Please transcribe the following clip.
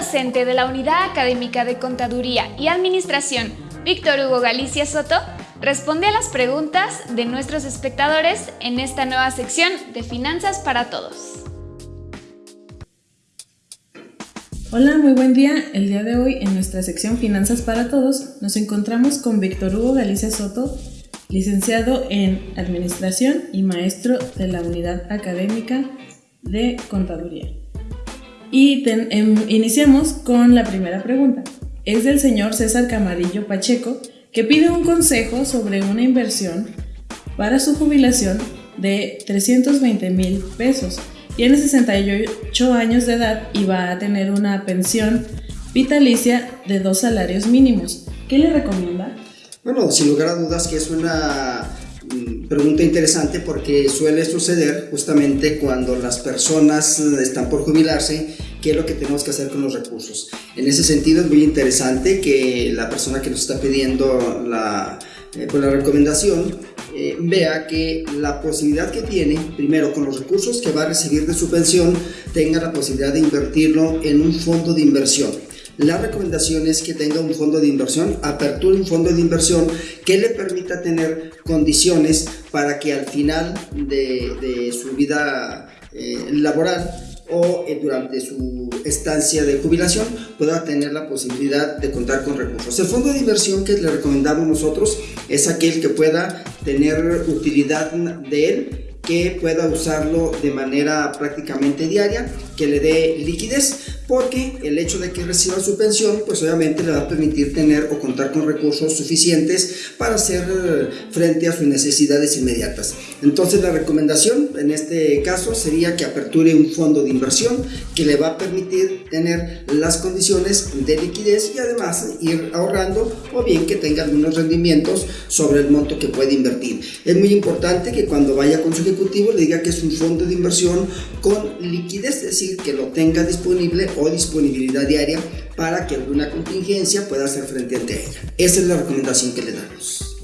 docente de la Unidad Académica de Contaduría y Administración, Víctor Hugo Galicia Soto, responde a las preguntas de nuestros espectadores en esta nueva sección de Finanzas para Todos. Hola, muy buen día. El día de hoy en nuestra sección Finanzas para Todos nos encontramos con Víctor Hugo Galicia Soto, licenciado en Administración y maestro de la Unidad Académica de Contaduría. Y em, iniciamos con la primera pregunta. Es del señor César Camarillo Pacheco, que pide un consejo sobre una inversión para su jubilación de 320 mil pesos. Tiene 68 años de edad y va a tener una pensión vitalicia de dos salarios mínimos. ¿Qué le recomienda? Bueno, sin lugar a dudas que es una pregunta interesante porque suele suceder justamente cuando las personas están por jubilarse qué es lo que tenemos que hacer con los recursos. En ese sentido es muy interesante que la persona que nos está pidiendo la, eh, pues la recomendación eh, vea que la posibilidad que tiene, primero con los recursos que va a recibir de su pensión, tenga la posibilidad de invertirlo en un fondo de inversión. La recomendación es que tenga un fondo de inversión, aperture un fondo de inversión que le permita tener condiciones para que al final de, de su vida eh, laboral o eh, durante su estancia de jubilación pueda tener la posibilidad de contar con recursos. El fondo de inversión que le recomendamos nosotros es aquel que pueda tener utilidad de él que pueda usarlo de manera prácticamente diaria, que le dé liquidez, porque el hecho de que reciba su pensión, pues obviamente le va a permitir tener o contar con recursos suficientes para hacer eh, frente a sus necesidades inmediatas. Entonces la recomendación en este caso sería que aperture un fondo de inversión que le va a permitir tener las condiciones de liquidez y además ir ahorrando o bien que tenga algunos rendimientos sobre el monto que puede invertir. Es muy importante que cuando vaya con su ejecutivo le diga que es un fondo de inversión con liquidez, es decir, que lo tenga disponible o disponibilidad diaria para que alguna contingencia pueda hacer frente ante ella. Esa es la recomendación que le damos.